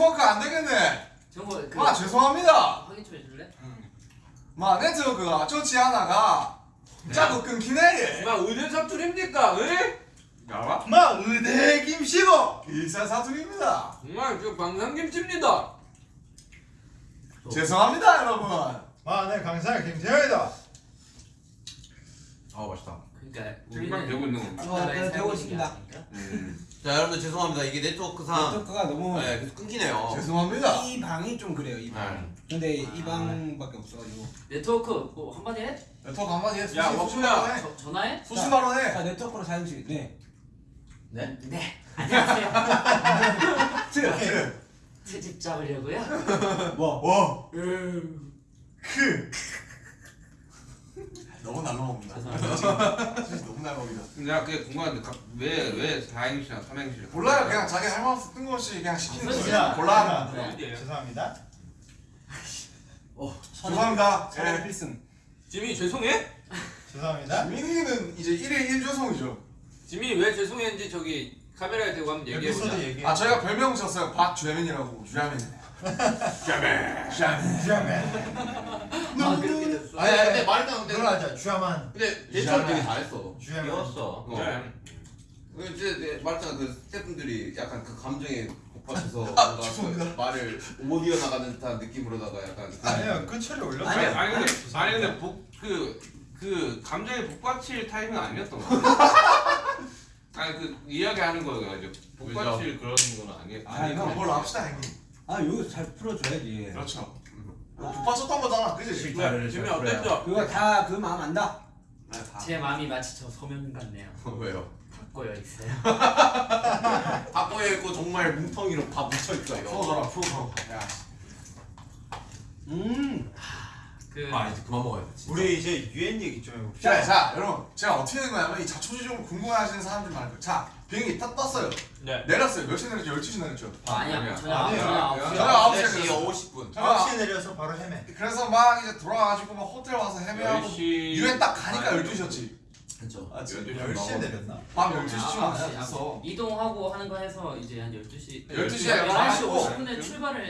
네트워크 안 되겠네. 정보 그마 죄송합니다. 확인 좀 해줄래? 마 네트워크가 좋지 않아가 자꾸 끊기네. 막 의대 사투리입니까? 에? 알아? 마 의대 김씨고 일산 사투리입니다. 정말 저 방산김치입니다. 죄송합니다 여러분. 마내 강사 김태현이다 아 맛있다. 그러니까 정말 되고 있는 겁니다. 어, 네, 되고 있습니다. 음. 자 여러분들 죄송합니다. 이게 네트워크상 네트워크가 너무 네, 계속 끊기네요. 죄송합니다. 이 방이 좀 그래요 이 방. 네. 근데 이 방밖에 없어가지고. 네트워크 뭐 한마디 해? 네트워크 한마디 해. 야, 워크야. 전화해? 수시 발언 해. 자 네트워크로 사용실. 네. 네? 네 안녕하세요 트. 트집 잡으려고요? 뭐? 워. 음. 크. 너무 날라먹는다. 죄송합니다. 수시 너무 날라먹이다. 내가 그게 궁금한데 왜왜 4행시나 3행시를 몰라요. 그냥 자기 할 말 없어 뜬금없이 그냥 시키는 무슨 거지. 소리야? 골라. 네. 어디예요? 죄송합니다 죄송합니다. 선의 예. 필승. 지민이 죄송해? 죄송합니다 민이는 이제 1일 1조성이죠. 지민이 왜 죄송했는지 저기 카메라에 대고 한번 얘기해보자. 아 저희가 별명 줬어요. 박주야민이라고. 주야민. 주야민. 주야민. 주야맨 아 아니 아니, 근데 말했잖아. 근데 그러자 주야만 근데 대처를 되게 잘했어. 주야맨. 귀여웠어. 어. 네. 그 이제 내- 말했잖아 그 스태프분들이 약간 그 감정에 복받쳐서 아, 뭔가 그 말을 못 이어 나가는 듯한 느낌으로다가 약간 아니요 끝처리 올렸어요 아니, 아니 근데 아니 근데 복그 그 감정에 복받칠 타입은 아니었던 거 같아. 아니 그 이야기하는 거가 이제 복받칠 그런 건 아니에요. 아, 이거 그럼 뭘로 합시다 형님. 아 여기서 잘 풀어줘야지. 그렇죠. 북받쳤던 거잖아. 그지? 네, 지민이 어땠죠? 그거 다 그 마음 안다. 제 마음이 마치 저 소면 같네요 왜요? 바꿔여 있어요 바꿔에 있고 정말 뭉텅이로 다 묻혀 있어요. 풀어줘라 풀어줘. 야. 음. 그 아 이제 그만 먹어야 돼. 진짜. 우리 이제 유엔 얘기 좀 해봅시다 자, 자, 여러분, 제가 어떻게 된 거냐면 이 자초지종을 궁금해하시는 사람들 많을 거예요. 자, 비행기 딱 떴어요. 네. 내렸어요. 몇 시에 내렸죠? 12시 내렸죠. 아, 아니야. 아홉 시에 4시 내렸어요. 50분. 아. 9시에 내려서 바로 헤매 그래서 막 이제 돌아와가지고 막 호텔 와서 헤매하고 10시 유엔 딱 가니까 아니, 12시였지. 그렇죠. 아 지금 12시 10시에 내렸나? 밤 아, 12시쯤 아홉 시, 아니야? 됐어. 이동하고 하는 거 해서 이제 한 12시 12시에 11시 가고 50분에 출발을